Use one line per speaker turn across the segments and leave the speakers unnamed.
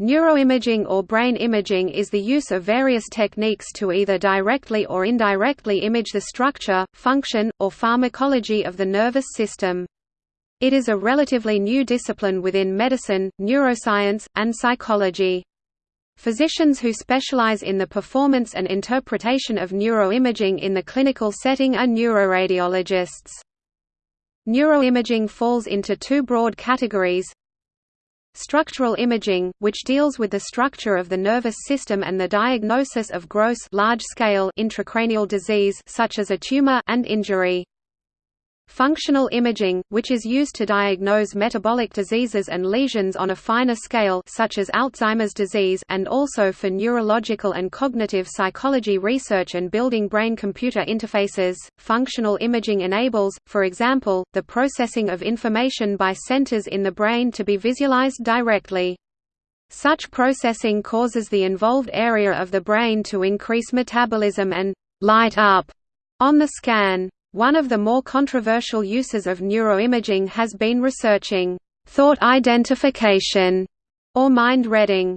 Neuroimaging or brain imaging is the use of various techniques to either directly or indirectly image the structure, function, or pharmacology of the nervous system. It is a relatively new discipline within medicine, neuroscience, and psychology. Physicians who specialize in the performance and interpretation of neuroimaging in the clinical setting are neuroradiologists. Neuroimaging falls into two broad categories, Structural imaging, which deals with the structure of the nervous system and the diagnosis of gross large-scale intracranial disease such as a tumor and injury. Functional imaging, which is used to diagnose metabolic diseases and lesions on a finer scale such as Alzheimer's disease and also for neurological and cognitive psychology research and building brain-computer interfaces. Functional imaging enables, for example, the processing of information by centers in the brain to be visualized directly. Such processing causes the involved area of the brain to increase metabolism and light up on the scan. One of the more controversial uses of neuroimaging has been researching thought identification or mind reading.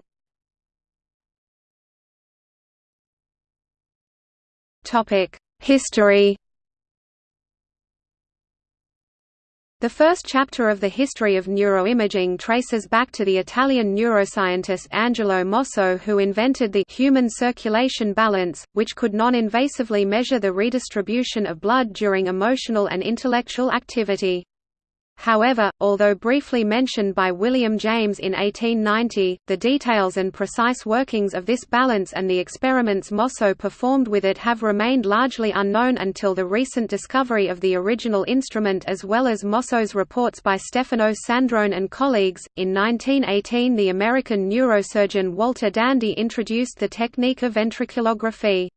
Topic: History The first chapter of the history of neuroimaging traces back to the Italian neuroscientist Angelo Mosso who invented the human circulation balance, which could non-invasively measure the redistribution of blood during emotional and intellectual activity. However, although briefly mentioned by William James in 1890, the details and precise workings of this balance and the experiments Mosso performed with it have remained largely unknown until the recent discovery of the original instrument as well as Mosso's reports by Stefano Sandrone and colleagues. In 1918, the American neurosurgeon Walter Dandy introduced the technique of ventriculography.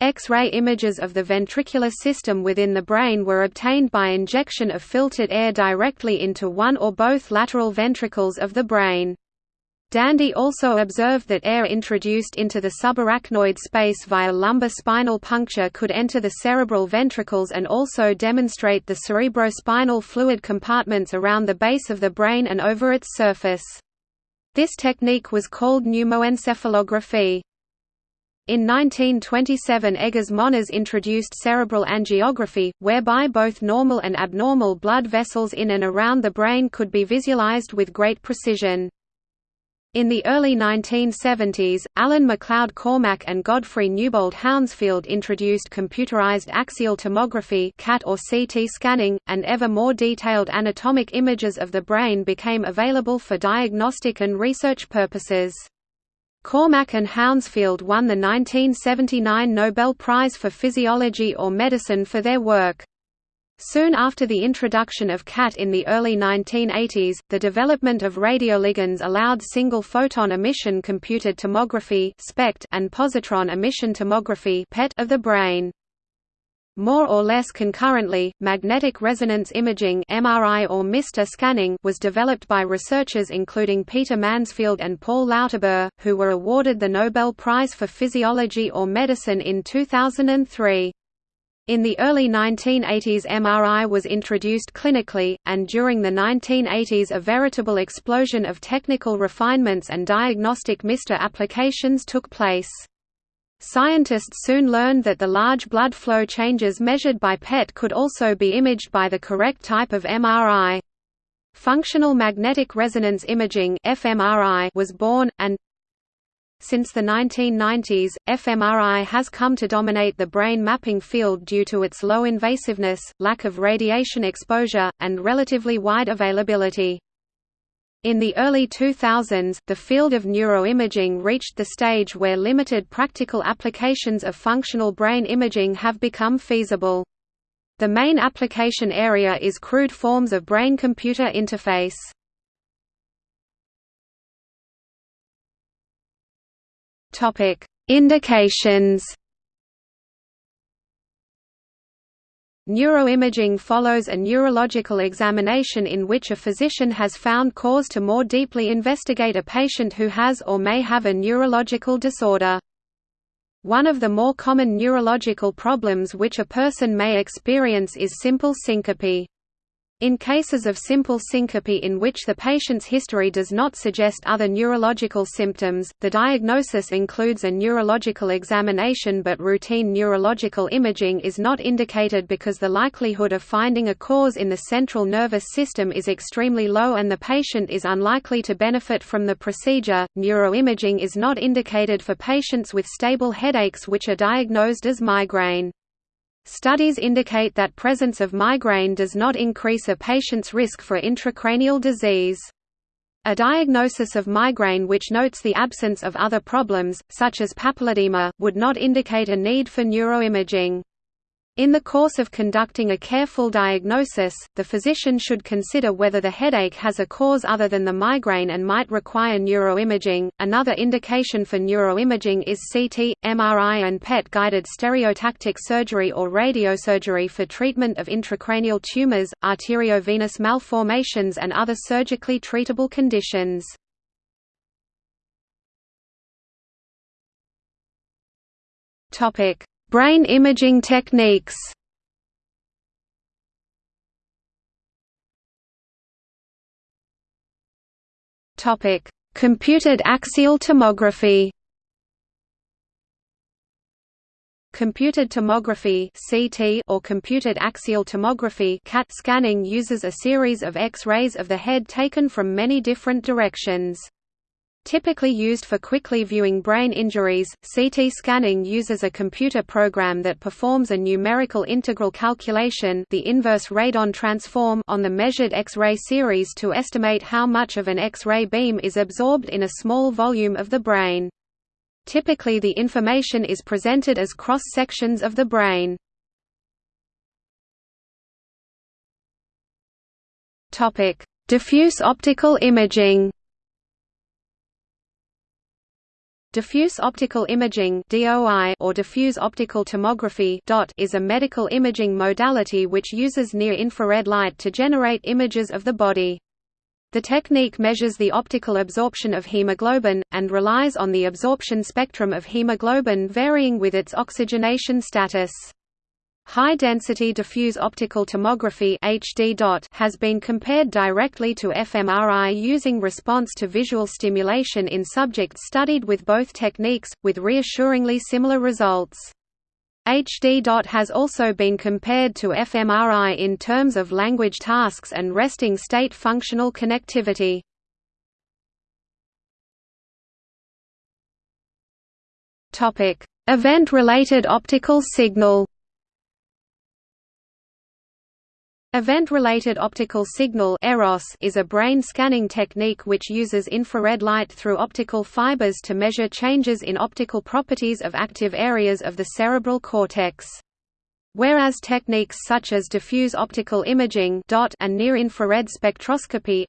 X-ray images of the ventricular system within the brain were obtained by injection of filtered air directly into one or both lateral ventricles of the brain. Dandy also observed that air introduced into the subarachnoid space via lumbar spinal puncture could enter the cerebral ventricles and also demonstrate the cerebrospinal fluid compartments around the base of the brain and over its surface. This technique was called pneumoencephalography. In 1927 Egas Moniz introduced cerebral angiography, whereby both normal and abnormal blood vessels in and around the brain could be visualized with great precision. In the early 1970s, Alan MacLeod Cormack and Godfrey Newbold Hounsfield introduced computerized axial tomography CAT or CT scanning, and ever more detailed anatomic images of the brain became available for diagnostic and research purposes. Cormack and Hounsfield won the 1979 Nobel Prize for Physiology or Medicine for their work. Soon after the introduction of CAT in the early 1980s, the development of radioligands allowed single-photon emission computed tomography and positron emission tomography of the brain. More or less concurrently, magnetic resonance imaging (MRI or MR scanning) was developed by researchers including Peter Mansfield and Paul Lauterbur, who were awarded the Nobel Prize for Physiology or Medicine in 2003. In the early 1980s MRI was introduced clinically, and during the 1980s a veritable explosion of technical refinements and diagnostic MR applications took place. Scientists soon learned that the large blood flow changes measured by PET could also be imaged by the correct type of MRI. Functional magnetic resonance imaging (fMRI) was born and since the 1990s, fMRI has come to dominate the brain mapping field due to its low invasiveness, lack of radiation exposure, and relatively wide availability. In the early 2000s, the field of neuroimaging reached the stage where limited practical applications of functional brain imaging have become feasible. The main application area is crude forms of brain-computer interface. Indications Neuroimaging follows a neurological examination in which a physician has found cause to more deeply investigate a patient who has or may have a neurological disorder. One of the more common neurological problems which a person may experience is simple syncope. In cases of simple syncope in which the patient's history does not suggest other neurological symptoms, the diagnosis includes a neurological examination but routine neurological imaging is not indicated because the likelihood of finding a cause in the central nervous system is extremely low and the patient is unlikely to benefit from the procedure. Neuroimaging is not indicated for patients with stable headaches which are diagnosed as migraine. Studies indicate that presence of migraine does not increase a patient's risk for intracranial disease. A diagnosis of migraine which notes the absence of other problems, such as papilledema, would not indicate a need for neuroimaging. In the course of conducting a careful diagnosis, the physician should consider whether the headache has a cause other than the migraine and might require neuroimaging. Another indication for neuroimaging is CT, MRI, and PET guided stereotactic surgery or radiosurgery for treatment of intracranial tumors, arteriovenous malformations, and other surgically treatable conditions. Topic: Brain imaging techniques Computed axial tomography. Computed tomography (CT) or computed axial tomography (CAT) scanning uses a series of X-rays of the head taken from many different directions. Typically used for quickly viewing brain injuries, CT scanning uses a computer program that performs a numerical integral calculation the inverse radon transform on the measured X-ray series to estimate how much of an X-ray beam is absorbed in a small volume of the brain. Typically the information is presented as cross-sections of the brain. Diffuse optical imaging Diffuse optical imaging or diffuse optical tomography is a medical imaging modality which uses near-infrared light to generate images of the body. The technique measures the optical absorption of hemoglobin and relies on the absorption spectrum of hemoglobin varying with its oxygenation status. High-density diffuse optical tomography HD has been compared directly to fMRI using response to visual stimulation in subjects studied with both techniques, with reassuringly similar results. HD has also been compared to fMRI in terms of language tasks and resting state functional connectivity. Event-related optical signal Event-related optical signal EROS is a brain scanning technique which uses infrared light through optical fibers to measure changes in optical properties of active areas of the cerebral cortex. Whereas techniques such as diffuse optical imaging and near-infrared spectroscopy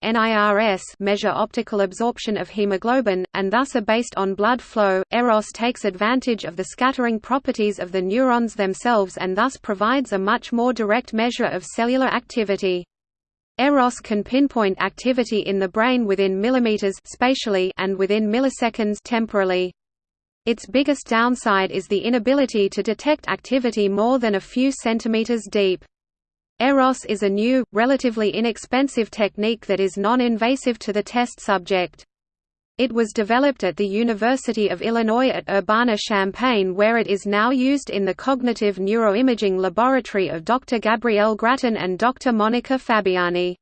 measure optical absorption of hemoglobin, and thus are based on blood flow, EROS takes advantage of the scattering properties of the neurons themselves and thus provides a much more direct measure of cellular activity. EROS can pinpoint activity in the brain within millimeters spatially and within milliseconds temporally. Its biggest downside is the inability to detect activity more than a few centimeters deep. EROS is a new, relatively inexpensive technique that is non-invasive to the test subject. It was developed at the University of Illinois at Urbana-Champaign where it is now used in the Cognitive Neuroimaging Laboratory of Dr. Gabriele Gratton and Dr. Monica Fabiani.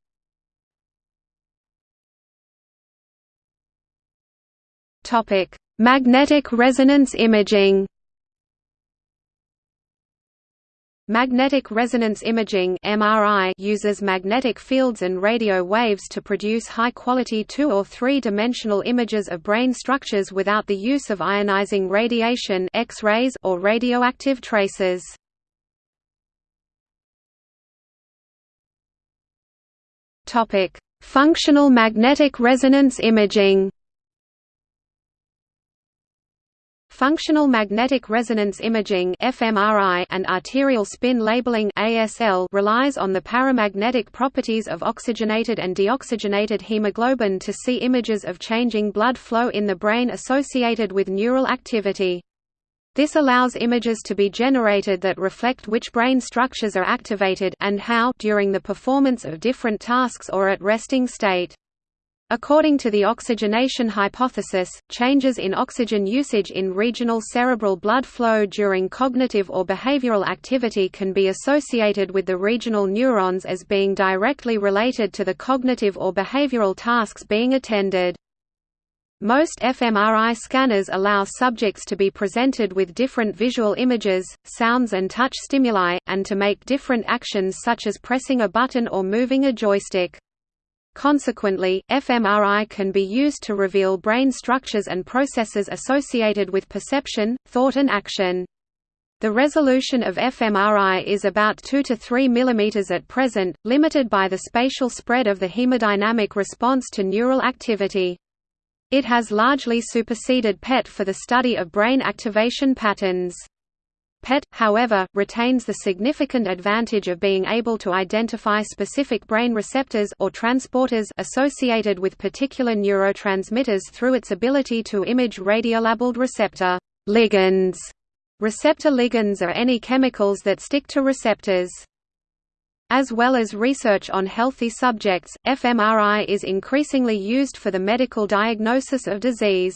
Magnetic resonance imaging Magnetic resonance imaging (MRI) uses magnetic fields and radio waves to produce high-quality two- or three-dimensional images of brain structures without the use of ionizing radiation (X-rays) or radioactive traces. Topic: Functional magnetic resonance imaging. Functional magnetic resonance imaging (fMRI) and arterial spin labeling (ASL) relies on the paramagnetic properties of oxygenated and deoxygenated hemoglobin to see images of changing blood flow in the brain associated with neural activity. This allows images to be generated that reflect which brain structures are activated and how during the performance of different tasks or at resting state. According to the oxygenation hypothesis, changes in oxygen usage in regional cerebral blood flow during cognitive or behavioral activity can be associated with the regional neurons as being directly related to the cognitive or behavioral tasks being attended. Most fMRI scanners allow subjects to be presented with different visual images, sounds and touch stimuli, and to make different actions such as pressing a button or moving a joystick. Consequently, fMRI can be used to reveal brain structures and processes associated with perception, thought and action. The resolution of fMRI is about 2 to 3 mm at present, limited by the spatial spread of the hemodynamic response to neural activity. It has largely superseded PET for the study of brain activation patterns. PET, however, retains the significant advantage of being able to identify specific brain receptors or transporters associated with particular neurotransmitters through its ability to image radiolabeled receptor ligands. Receptor ligands are any chemicals that stick to receptors. As well as research on healthy subjects, fMRI is increasingly used for the medical diagnosis of disease.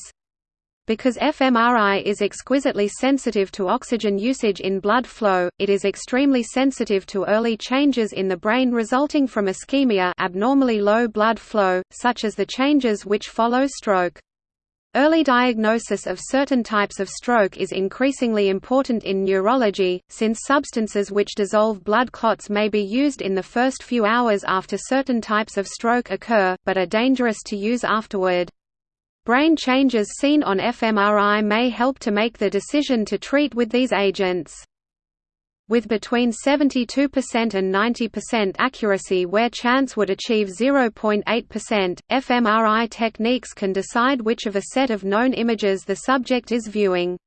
Because fMRI is exquisitely sensitive to oxygen usage in blood flow, it is extremely sensitive to early changes in the brain resulting from ischemia abnormally low blood flow, such as the changes which follow stroke. Early diagnosis of certain types of stroke is increasingly important in neurology, since substances which dissolve blood clots may be used in the first few hours after certain types of stroke occur, but are dangerous to use afterward. Brain changes seen on fMRI may help to make the decision to treat with these agents. With between 72% and 90% accuracy where chance would achieve 0.8%, fMRI techniques can decide which of a set of known images the subject is viewing.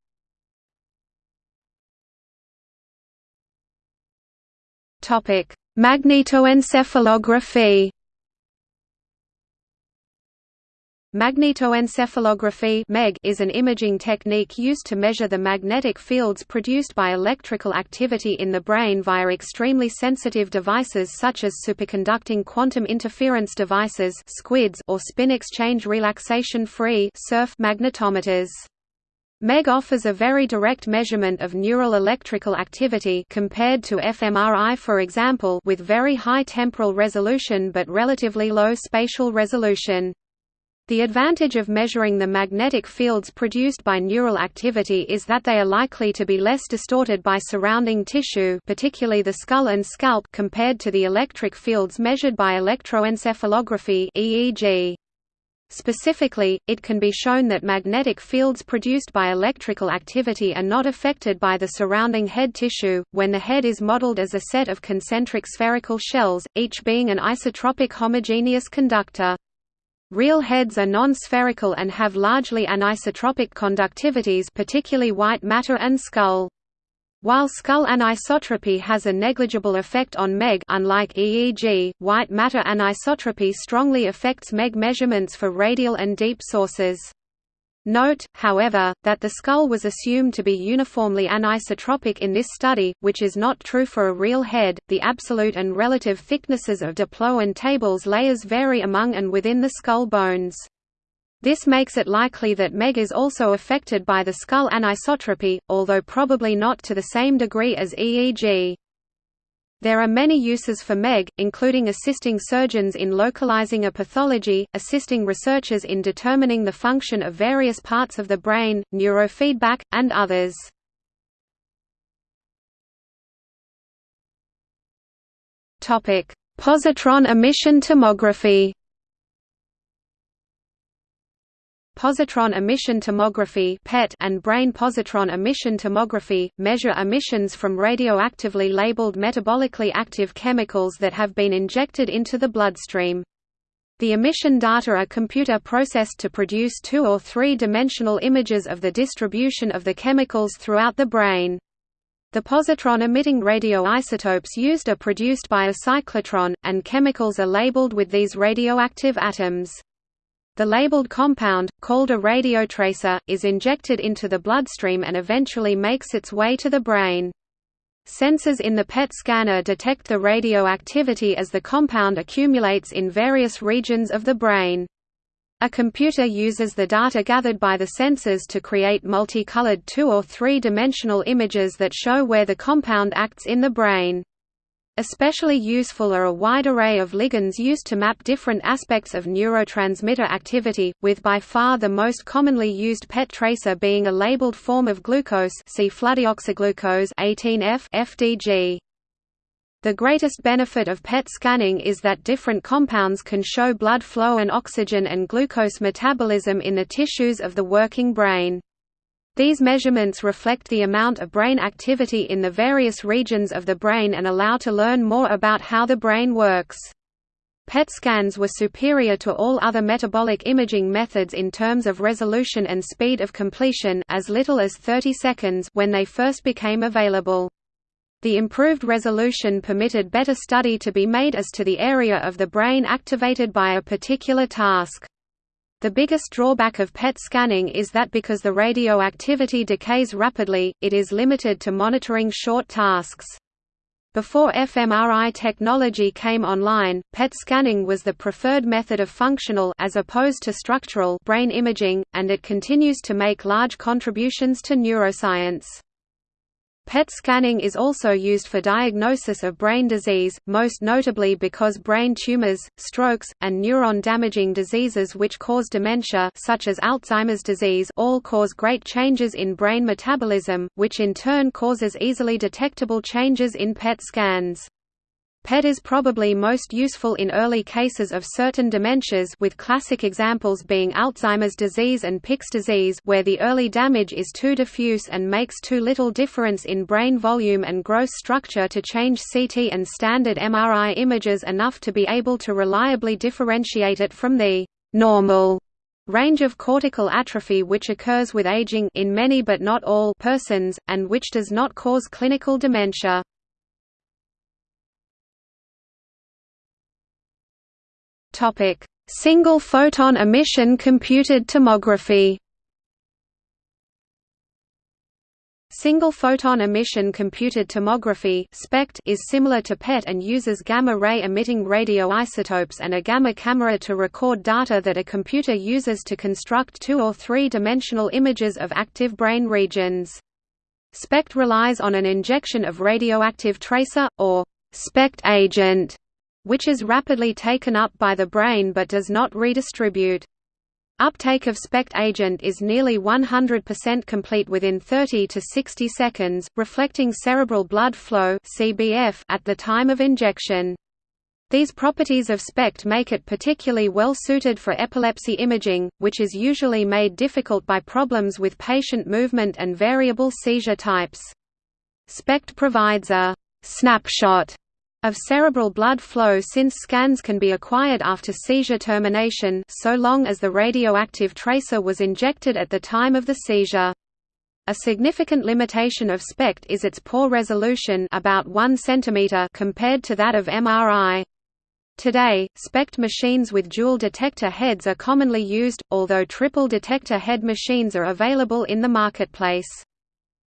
Magnetoencephalography Magnetoencephalography is an imaging technique used to measure the magnetic fields produced by electrical activity in the brain via extremely sensitive devices such as superconducting quantum interference devices or spin exchange relaxation-free magnetometers. MEG offers a very direct measurement of neural electrical activity compared to fMRI for example with very high temporal resolution but relatively low spatial resolution. The advantage of measuring the magnetic fields produced by neural activity is that they are likely to be less distorted by surrounding tissue particularly the skull and scalp compared to the electric fields measured by electroencephalography EEG. Specifically, it can be shown that magnetic fields produced by electrical activity are not affected by the surrounding head tissue, when the head is modeled as a set of concentric spherical shells, each being an isotropic homogeneous conductor. Real heads are non-spherical and have largely anisotropic conductivities particularly white matter and skull. While skull anisotropy has a negligible effect on MEG unlike EEG, white matter anisotropy strongly affects MEG measurements for radial and deep sources. Note, however, that the skull was assumed to be uniformly anisotropic in this study, which is not true for a real head. The absolute and relative thicknesses of diploid and tables layers vary among and within the skull bones. This makes it likely that MEG is also affected by the skull anisotropy, although probably not to the same degree as EEG. There are many uses for MEG, including assisting surgeons in localizing a pathology, assisting researchers in determining the function of various parts of the brain, neurofeedback, and others. Positron emission tomography Positron emission tomography and brain positron emission tomography measure emissions from radioactively labeled metabolically active chemicals that have been injected into the bloodstream. The emission data are computer processed to produce two- or three-dimensional images of the distribution of the chemicals throughout the brain. The positron-emitting radioisotopes used are produced by a cyclotron, and chemicals are labeled with these radioactive atoms. The labeled compound, called a radiotracer, is injected into the bloodstream and eventually makes its way to the brain. Sensors in the PET scanner detect the radioactivity as the compound accumulates in various regions of the brain. A computer uses the data gathered by the sensors to create multicolored two- or three-dimensional images that show where the compound acts in the brain. Especially useful are a wide array of ligands used to map different aspects of neurotransmitter activity, with by far the most commonly used PET tracer being a labeled form of glucose see fludeoxyglucose 18F FDG. The greatest benefit of PET scanning is that different compounds can show blood flow and oxygen and glucose metabolism in the tissues of the working brain. These measurements reflect the amount of brain activity in the various regions of the brain and allow to learn more about how the brain works. PET scans were superior to all other metabolic imaging methods in terms of resolution and speed of completion as little as 30 seconds when they first became available. The improved resolution permitted better study to be made as to the area of the brain activated by a particular task. The biggest drawback of PET scanning is that because the radioactivity decays rapidly, it is limited to monitoring short tasks. Before fMRI technology came online, PET scanning was the preferred method of functional as opposed to structural brain imaging, and it continues to make large contributions to neuroscience. PET scanning is also used for diagnosis of brain disease, most notably because brain tumors, strokes, and neuron-damaging diseases which cause dementia such as Alzheimer's disease all cause great changes in brain metabolism, which in turn causes easily detectable changes in PET scans. PET is probably most useful in early cases of certain dementias with classic examples being Alzheimer's disease and Pick's disease where the early damage is too diffuse and makes too little difference in brain volume and gross structure to change CT and standard MRI images enough to be able to reliably differentiate it from the «normal» range of cortical atrophy which occurs with aging in many but not all persons, and which does not cause clinical dementia. Topic: Single photon emission computed tomography. Single photon emission computed tomography (SPECT) is similar to PET and uses gamma-ray emitting radioisotopes and a gamma camera to record data that a computer uses to construct two- or three-dimensional images of active brain regions. SPECT relies on an injection of radioactive tracer, or SPECT agent, which is rapidly taken up by the brain but does not redistribute. Uptake of SPECT agent is nearly 100% complete within 30 to 60 seconds, reflecting cerebral blood flow at the time of injection. These properties of SPECT make it particularly well suited for epilepsy imaging, which is usually made difficult by problems with patient movement and variable seizure types. SPECT provides a snapshot of cerebral blood flow since scans can be acquired after seizure termination so long as the radioactive tracer was injected at the time of the seizure. A significant limitation of SPECT is its poor resolution about 1 cm compared to that of MRI. Today, SPECT machines with dual detector heads are commonly used, although triple detector head machines are available in the marketplace.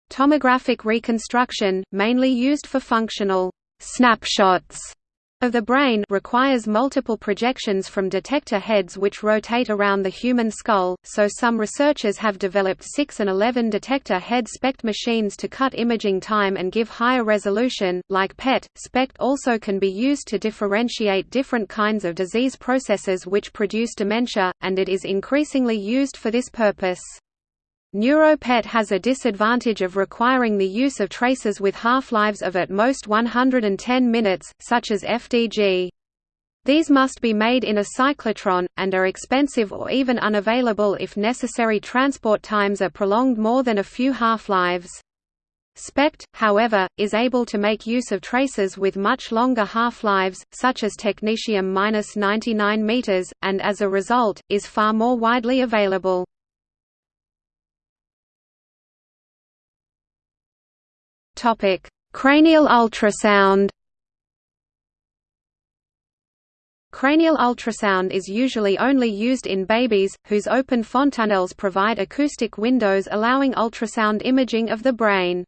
Tomographic reconstruction, mainly used for functional snapshots of the brain requires multiple projections from detector heads which rotate around the human skull, so some researchers have developed 6 and 11 detector head SPECT machines to cut imaging time and give higher resolution. Like PET, SPECT also can be used to differentiate different kinds of disease processes which produce dementia, and it is increasingly used for this purpose. NeuroPET has a disadvantage of requiring the use of tracers with half-lives of at most 110 minutes, such as FDG. These must be made in a cyclotron, and are expensive or even unavailable if necessary transport times are prolonged more than a few half-lives. SPECT, however, is able to make use of tracers with much longer half-lives, such as technetium-99 m, and as a result, is far more widely available. Topic: Cranial ultrasound. Cranial ultrasound is usually only used in babies, whose open fontanelles provide acoustic windows allowing ultrasound imaging of the brain.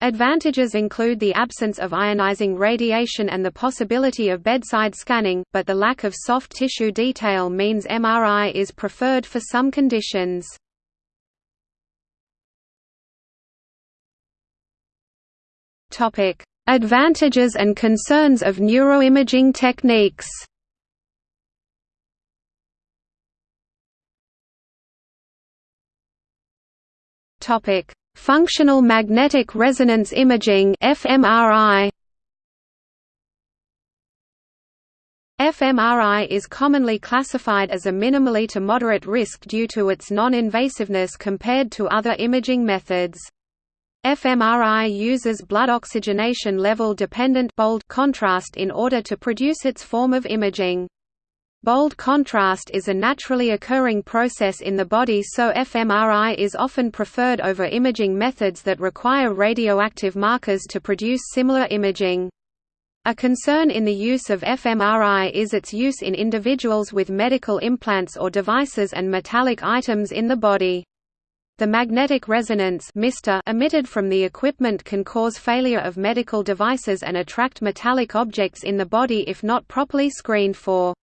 Advantages include the absence of ionizing radiation and the possibility of bedside scanning, but the lack of soft tissue detail means MRI is preferred for some conditions. Advantages and concerns of neuroimaging techniques Topic: Functional magnetic resonance imaging (fMRI). fMRI is commonly classified as a minimally to moderate risk due to its non-invasiveness compared to other imaging methods. fMRI uses blood oxygenation level dependent bold contrast in order to produce its form of imaging. Bold contrast is a naturally occurring process in the body so fMRI is often preferred over imaging methods that require radioactive markers to produce similar imaging. A concern in the use of fMRI is its use in individuals with medical implants or devices and metallic items in the body. The magnetic resonance emitted from the equipment can cause failure of medical devices and attract metallic objects in the body if not properly screened for.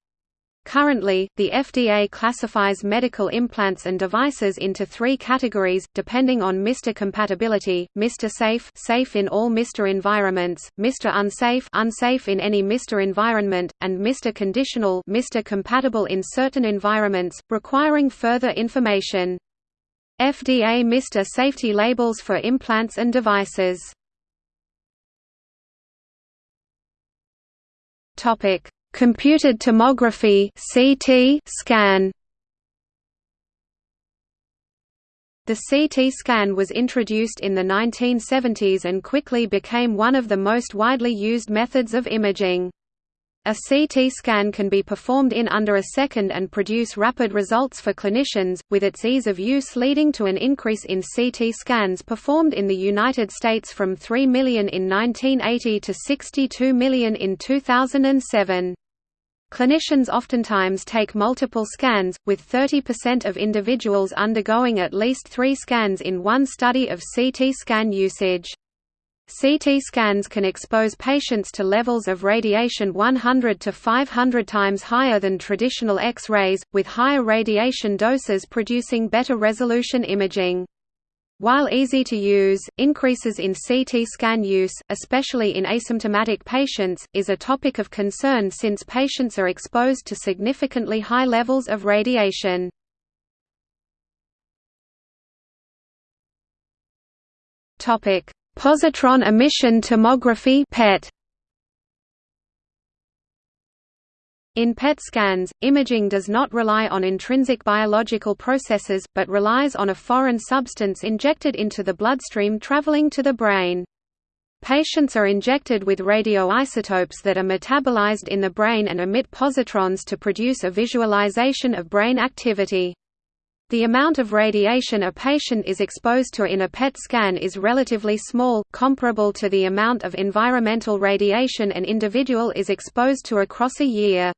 Currently, the FDA classifies medical implants and devices into three categories, depending on MR compatibility, MR safe safe in all MR environments, MR unsafe unsafe in any MR environment, and MR conditional MR compatible in certain environments, requiring further information. FDA MR safety labels for implants and devices Topic Computed tomography (CT) scan. The CT scan was introduced in the 1970s and quickly became one of the most widely used methods of imaging. A CT scan can be performed in under a second and produce rapid results for clinicians, with its ease of use leading to an increase in CT scans performed in the United States from 3 million in 1980 to 62 million in 2007. Clinicians oftentimes take multiple scans, with 30% of individuals undergoing at least three scans in one study of CT scan usage. CT scans can expose patients to levels of radiation 100 to 500 times higher than traditional X-rays, with higher radiation doses producing better resolution imaging. While easy to use, increases in CT scan use, especially in asymptomatic patients, is a topic of concern since patients are exposed to significantly high levels of radiation. Positron emission tomography PET In PET scans, imaging does not rely on intrinsic biological processes, but relies on a foreign substance injected into the bloodstream traveling to the brain. Patients are injected with radioisotopes that are metabolized in the brain and emit positrons to produce a visualization of brain activity. The amount of radiation a patient is exposed to in a PET scan is relatively small, comparable to the amount of environmental radiation an individual is exposed to across a year.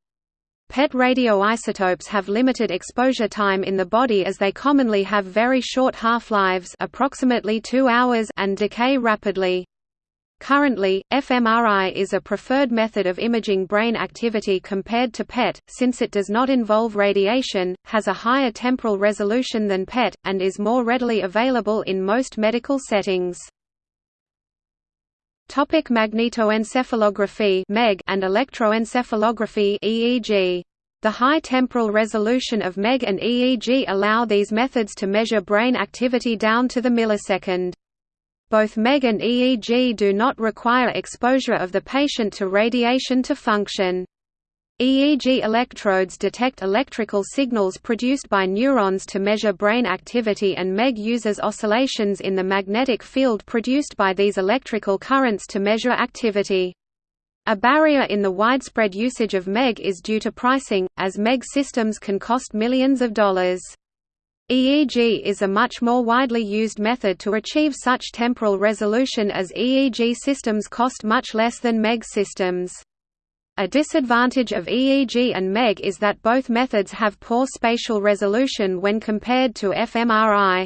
PET radioisotopes have limited exposure time in the body as they commonly have very short half-lives approximately 2 hours and decay rapidly. Currently, fMRI is a preferred method of imaging brain activity compared to PET, since it does not involve radiation, has a higher temporal resolution than PET, and is more readily available in most medical settings. Topic magnetoencephalography (MEG) and electroencephalography (EEG). The high temporal resolution of MEG and EEG allow these methods to measure brain activity down to the millisecond. Both MEG and EEG do not require exposure of the patient to radiation to function. EEG electrodes detect electrical signals produced by neurons to measure brain activity and MEG uses oscillations in the magnetic field produced by these electrical currents to measure activity. A barrier in the widespread usage of MEG is due to pricing, as MEG systems can cost millions of dollars. EEG is a much more widely used method to achieve such temporal resolution as EEG systems cost much less than MEG systems. A disadvantage of EEG and MEG is that both methods have poor spatial resolution when compared to fMRI.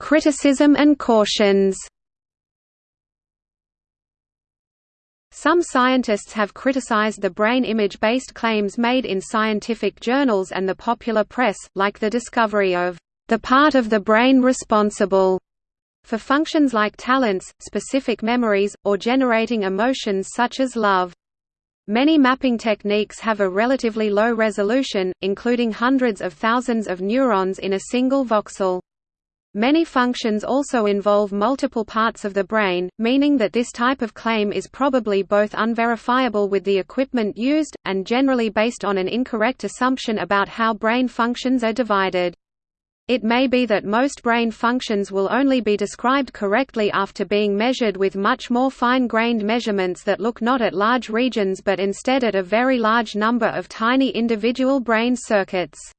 Criticism and cautions. Some scientists have criticized the brain image-based claims made in scientific journals and the popular press, like the discovery of the part of the brain responsible for functions like talents, specific memories, or generating emotions such as love. Many mapping techniques have a relatively low resolution, including hundreds of thousands of neurons in a single voxel. Many functions also involve multiple parts of the brain, meaning that this type of claim is probably both unverifiable with the equipment used, and generally based on an incorrect assumption about how brain functions are divided. It may be that most brain functions will only be described correctly after being measured with much more fine-grained measurements that look not at large regions but instead at a very large number of tiny individual brain circuits.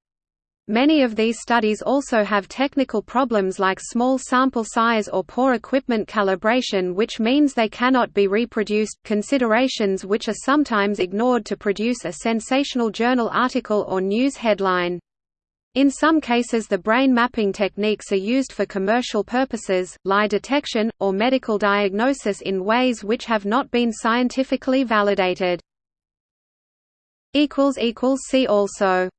Many of these studies also have technical problems like small sample size or poor equipment calibration which means they cannot be reproduced, considerations which are sometimes ignored to produce a sensational journal article or news headline. In some cases the brain mapping techniques are used for commercial purposes, lie detection, or medical diagnosis in ways which have not been scientifically validated. See also